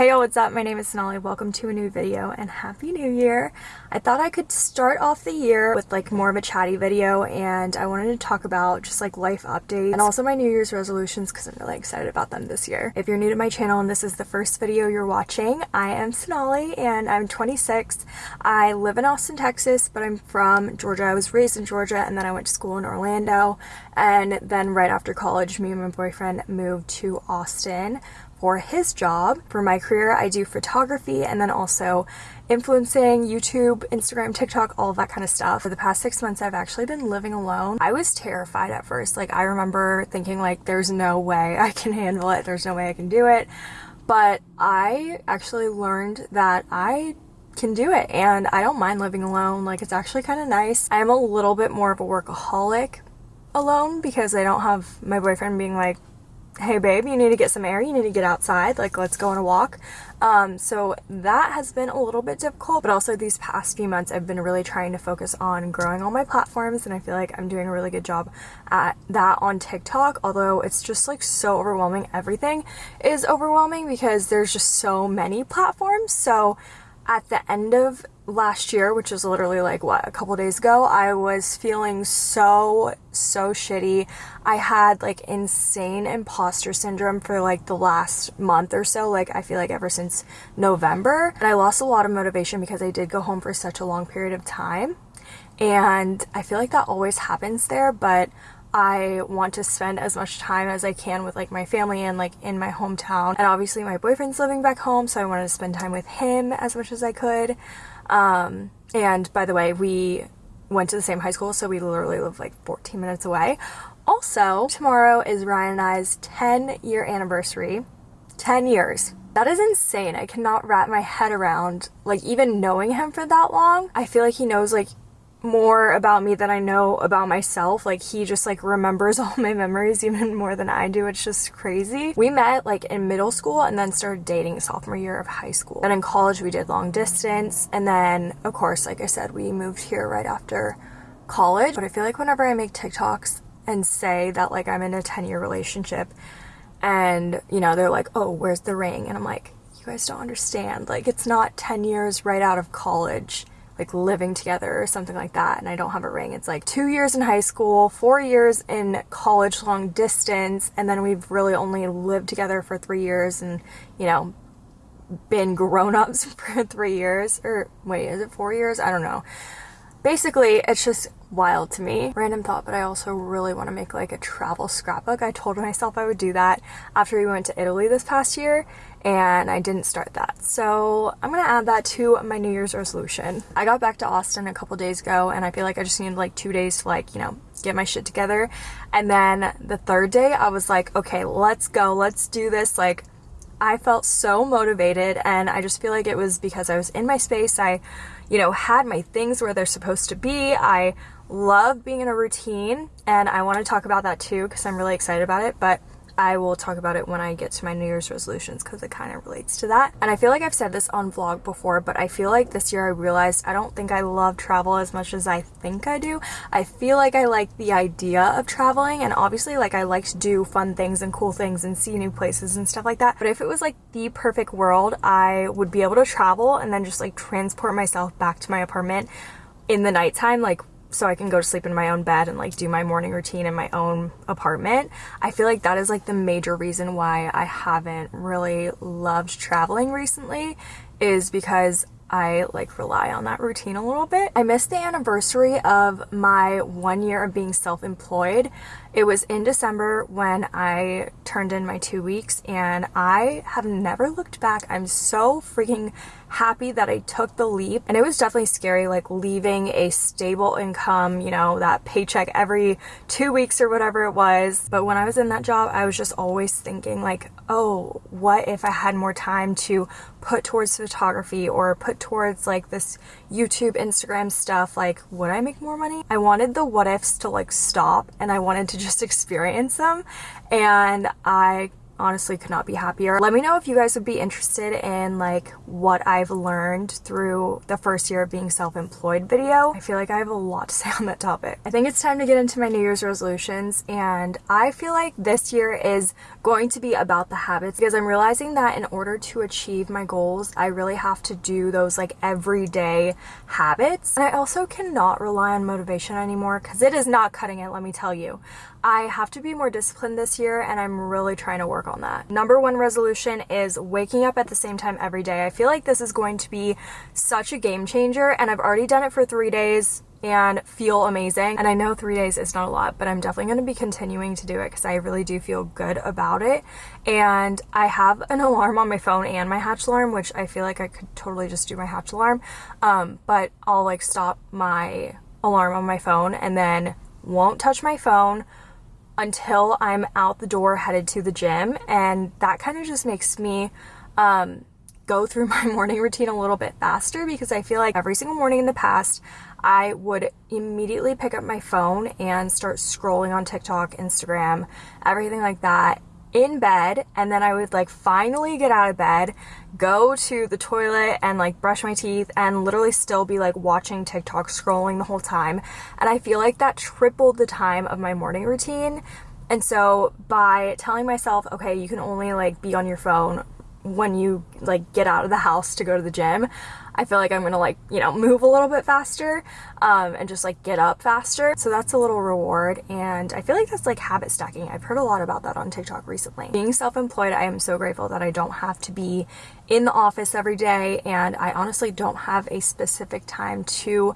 Hey y'all, what's up? My name is Sonali. Welcome to a new video and Happy New Year. I thought I could start off the year with like more of a chatty video and I wanted to talk about just like life updates and also my New Year's resolutions because I'm really excited about them this year. If you're new to my channel and this is the first video you're watching, I am Sonali and I'm 26. I live in Austin, Texas, but I'm from Georgia. I was raised in Georgia and then I went to school in Orlando and then right after college, me and my boyfriend moved to Austin for his job. For my career, I do photography and then also influencing, YouTube, Instagram, TikTok, all of that kind of stuff. For the past six months, I've actually been living alone. I was terrified at first. Like, I remember thinking, like, there's no way I can handle it. There's no way I can do it. But I actually learned that I can do it and I don't mind living alone. Like, it's actually kind of nice. I am a little bit more of a workaholic alone because I don't have my boyfriend being like, hey babe, you need to get some air, you need to get outside, like let's go on a walk. Um, so that has been a little bit difficult, but also these past few months I've been really trying to focus on growing all my platforms and I feel like I'm doing a really good job at that on TikTok, although it's just like so overwhelming. Everything is overwhelming because there's just so many platforms. So at the end of last year, which was literally like what a couple days ago, I was feeling so so shitty. I had like insane imposter syndrome for like the last month or so, like I feel like ever since November. And I lost a lot of motivation because I did go home for such a long period of time. And I feel like that always happens there, but I want to spend as much time as I can with like my family and like in my hometown. And obviously my boyfriend's living back home, so I wanted to spend time with him as much as I could. Um, and by the way, we went to the same high school, so we literally live like 14 minutes away. Also, tomorrow is Ryan and I's 10 year anniversary. 10 years. That is insane. I cannot wrap my head around, like, even knowing him for that long. I feel like he knows, like, more about me than I know about myself. Like he just like remembers all my memories even more than I do. It's just crazy. We met like in middle school and then started dating sophomore year of high school. Then in college we did long distance and then of course like I said we moved here right after college. But I feel like whenever I make TikToks and say that like I'm in a 10 year relationship and you know they're like oh where's the ring and I'm like you guys don't understand like it's not 10 years right out of college like living together or something like that and I don't have a ring. It's like two years in high school, four years in college long distance, and then we've really only lived together for three years and, you know, been grown-ups for three years. Or wait, is it four years? I don't know. Basically, it's just wild to me. Random thought, but I also really want to make like a travel scrapbook. I told myself I would do that after we went to Italy this past year and I didn't start that. So I'm gonna add that to my New Year's resolution. I got back to Austin a couple days ago and I feel like I just needed like two days to like, you know, get my shit together. And then the third day I was like, okay, let's go, let's do this. Like I felt so motivated and I just feel like it was because I was in my space. I, you know, had my things where they're supposed to be. I love being in a routine and I want to talk about that too because I'm really excited about it. But I will talk about it when I get to my New Year's resolutions because it kind of relates to that. And I feel like I've said this on vlog before, but I feel like this year I realized I don't think I love travel as much as I think I do. I feel like I like the idea of traveling and obviously like I like to do fun things and cool things and see new places and stuff like that. But if it was like the perfect world, I would be able to travel and then just like transport myself back to my apartment in the nighttime like so I can go to sleep in my own bed and like do my morning routine in my own apartment. I feel like that is like the major reason why I haven't really loved traveling recently is because I like rely on that routine a little bit. I missed the anniversary of my one year of being self-employed. It was in December when I turned in my two weeks and I have never looked back. I'm so freaking happy that I took the leap. And it was definitely scary, like leaving a stable income, you know, that paycheck every two weeks or whatever it was. But when I was in that job, I was just always thinking like, oh, what if I had more time to put towards photography or put towards like this YouTube, Instagram stuff? Like, would I make more money? I wanted the what ifs to like stop and I wanted to just experience them. And I honestly could not be happier. Let me know if you guys would be interested in like what I've learned through the first year of being self-employed video. I feel like I have a lot to say on that topic. I think it's time to get into my New Year's resolutions and I feel like this year is going to be about the habits because I'm realizing that in order to achieve my goals, I really have to do those like everyday habits. And I also cannot rely on motivation anymore because it is not cutting it, let me tell you. I have to be more disciplined this year and I'm really trying to work on that. Number one resolution is waking up at the same time every day. I feel like this is going to be such a game changer and I've already done it for three days and feel amazing. And I know three days is not a lot, but I'm definitely going to be continuing to do it because I really do feel good about it. And I have an alarm on my phone and my hatch alarm, which I feel like I could totally just do my hatch alarm. Um, but I'll like stop my alarm on my phone and then won't touch my phone until I'm out the door headed to the gym. And that kind of just makes me um, go through my morning routine a little bit faster because I feel like every single morning in the past, I would immediately pick up my phone and start scrolling on TikTok, Instagram, everything like that in bed and then I would like finally get out of bed, go to the toilet and like brush my teeth and literally still be like watching TikTok scrolling the whole time. And I feel like that tripled the time of my morning routine. And so by telling myself, okay, you can only like be on your phone when you like get out of the house to go to the gym, I feel like I'm gonna like, you know, move a little bit faster um, and just like get up faster. So that's a little reward. And I feel like that's like habit stacking. I've heard a lot about that on TikTok recently. Being self-employed, I am so grateful that I don't have to be in the office every day. And I honestly don't have a specific time to,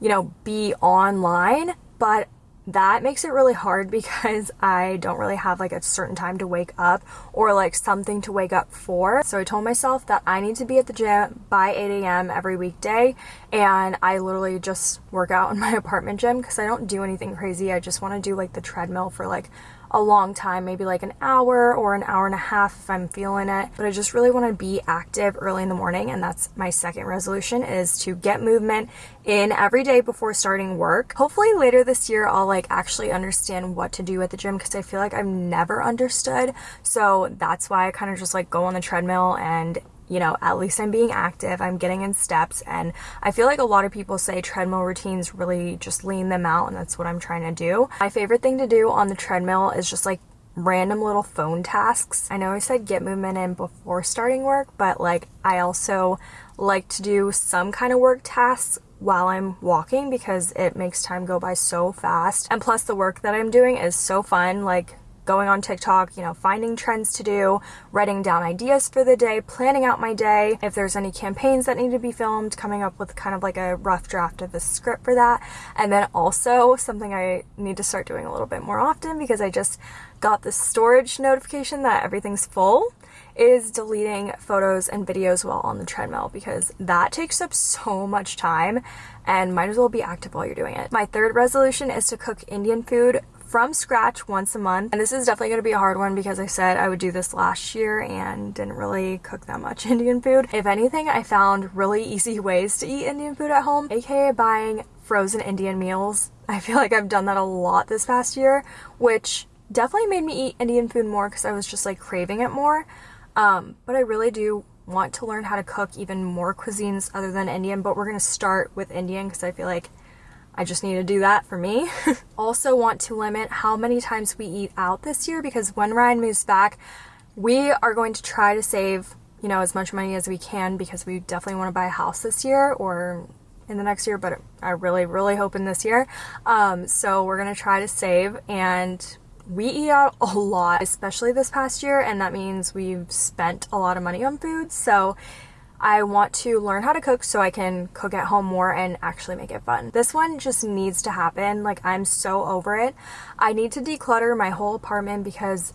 you know, be online. But that makes it really hard because I don't really have like a certain time to wake up or like something to wake up for. So I told myself that I need to be at the gym by 8 a.m. every weekday and I literally just work out in my apartment gym because I don't do anything crazy. I just want to do like the treadmill for like a long time, maybe like an hour or an hour and a half if I'm feeling it. But I just really want to be active early in the morning. And that's my second resolution is to get movement in every day before starting work. Hopefully later this year, I'll like actually understand what to do at the gym because I feel like I've never understood. So that's why I kind of just like go on the treadmill and you know, at least I'm being active, I'm getting in steps, and I feel like a lot of people say treadmill routines really just lean them out, and that's what I'm trying to do. My favorite thing to do on the treadmill is just like random little phone tasks. I know I said get movement in before starting work, but like I also like to do some kind of work tasks while I'm walking because it makes time go by so fast. And plus the work that I'm doing is so fun. Like going on TikTok, you know, finding trends to do, writing down ideas for the day, planning out my day, if there's any campaigns that need to be filmed, coming up with kind of like a rough draft of a script for that. And then also something I need to start doing a little bit more often because I just got the storage notification that everything's full is deleting photos and videos while on the treadmill because that takes up so much time and might as well be active while you're doing it. My third resolution is to cook Indian food from scratch once a month. And this is definitely going to be a hard one because I said I would do this last year and didn't really cook that much Indian food. If anything, I found really easy ways to eat Indian food at home, aka buying frozen Indian meals. I feel like I've done that a lot this past year, which definitely made me eat Indian food more because I was just like craving it more. Um, but I really do want to learn how to cook even more cuisines other than Indian, but we're going to start with Indian because I feel like I just need to do that for me. also want to limit how many times we eat out this year because when Ryan moves back, we are going to try to save, you know, as much money as we can because we definitely want to buy a house this year or in the next year, but I really, really hope in this year. Um, so we're going to try to save and we eat out a lot, especially this past year, and that means we've spent a lot of money on food. So I want to learn how to cook so I can cook at home more and actually make it fun. This one just needs to happen. Like, I'm so over it. I need to declutter my whole apartment because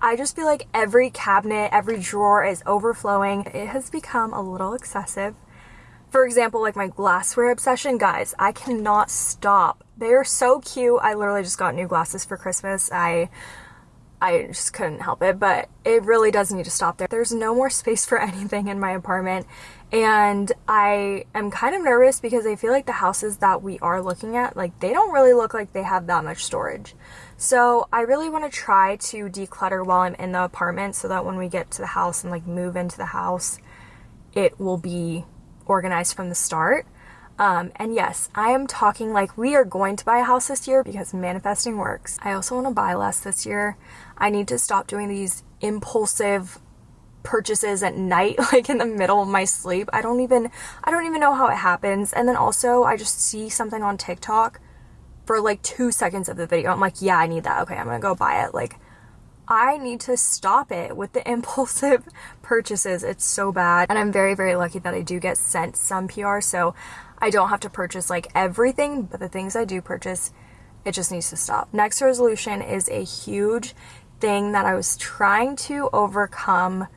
I just feel like every cabinet, every drawer is overflowing. It has become a little excessive. For example, like my glassware obsession, guys, I cannot stop. They are so cute. I literally just got new glasses for Christmas. I I just couldn't help it, but it really does need to stop there. There's no more space for anything in my apartment, and I am kind of nervous because I feel like the houses that we are looking at, like, they don't really look like they have that much storage. So I really want to try to declutter while I'm in the apartment so that when we get to the house and, like, move into the house, it will be organized from the start. Um, and yes, I am talking like we are going to buy a house this year because manifesting works. I also want to buy less this year. I need to stop doing these impulsive purchases at night like in the middle of my sleep. I don't even I don't even know how it happens. And then also I just see something on TikTok for like 2 seconds of the video. I'm like, "Yeah, I need that. Okay, I'm going to go buy it." Like I need to stop it with the impulsive purchases. It's so bad. And I'm very, very lucky that I do get sent some PR, so I don't have to purchase like everything, but the things I do purchase, it just needs to stop. Next resolution is a huge thing that I was trying to overcome,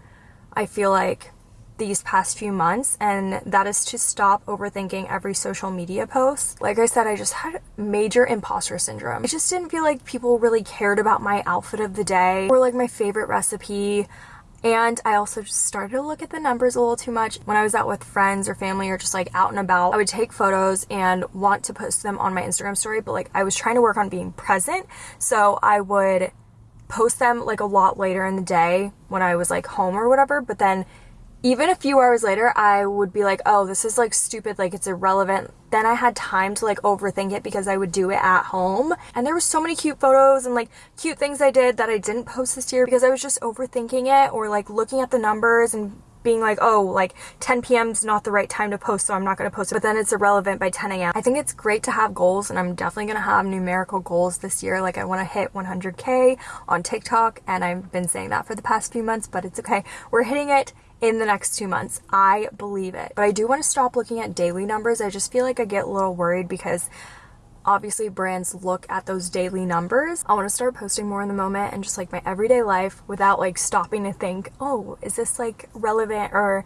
I feel like, these past few months, and that is to stop overthinking every social media post. Like I said, I just had major imposter syndrome. I just didn't feel like people really cared about my outfit of the day or like my favorite recipe. And I also just started to look at the numbers a little too much. When I was out with friends or family or just like out and about, I would take photos and want to post them on my Instagram story, but like I was trying to work on being present. So I would post them like a lot later in the day when I was like home or whatever, but then even a few hours later, I would be like, oh, this is like stupid, like it's irrelevant. Then I had time to like overthink it because I would do it at home. And there were so many cute photos and like cute things I did that I didn't post this year because I was just overthinking it or like looking at the numbers and being like, oh, like 10 p.m. is not the right time to post, so I'm not going to post it. But then it's irrelevant by 10 a.m. I think it's great to have goals, and I'm definitely going to have numerical goals this year. Like, I want to hit 100K on TikTok, and I've been saying that for the past few months, but it's okay. We're hitting it in the next two months. I believe it. But I do want to stop looking at daily numbers. I just feel like I get a little worried because obviously brands look at those daily numbers. I want to start posting more in the moment and just like my everyday life without like stopping to think, oh, is this like relevant or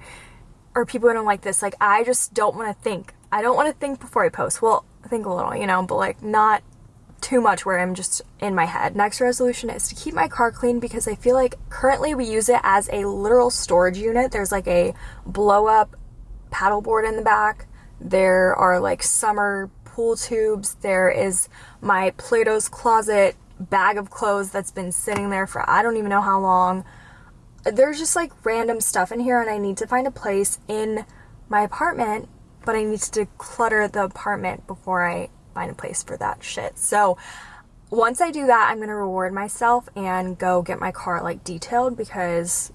are people gonna like this? Like I just don't want to think. I don't want to think before I post. Well, think a little, you know, but like not too much where I'm just in my head. Next resolution is to keep my car clean because I feel like currently we use it as a literal storage unit. There's like a blow up paddleboard in the back. There are like summer pool tubes. There is my Plato's Closet bag of clothes that's been sitting there for I don't even know how long. There's just like random stuff in here and I need to find a place in my apartment, but I need to declutter the apartment before I find a place for that shit. So once I do that, I'm going to reward myself and go get my car like detailed because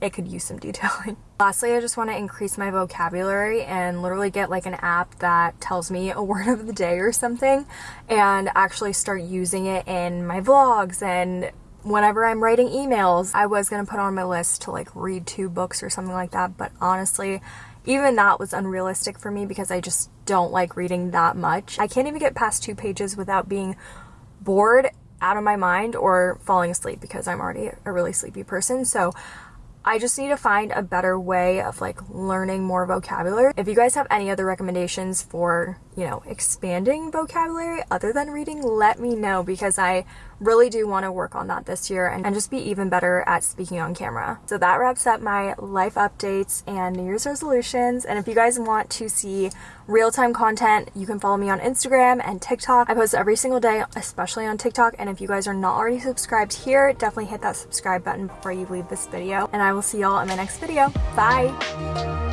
it could use some detailing. Lastly, I just want to increase my vocabulary and literally get like an app that tells me a word of the day or something and actually start using it in my vlogs and whenever I'm writing emails. I was going to put on my list to like read two books or something like that, but honestly, even that was unrealistic for me because I just don't like reading that much. I can't even get past two pages without being bored out of my mind or falling asleep because I'm already a really sleepy person. So I just need to find a better way of like learning more vocabulary. If you guys have any other recommendations for, you know, expanding vocabulary other than reading, let me know because I really do want to work on that this year and, and just be even better at speaking on camera. So that wraps up my life updates and New Year's resolutions. And if you guys want to see real-time content, you can follow me on Instagram and TikTok. I post every single day, especially on TikTok. And if you guys are not already subscribed here, definitely hit that subscribe button before you leave this video. And I will see y'all in my next video. Bye!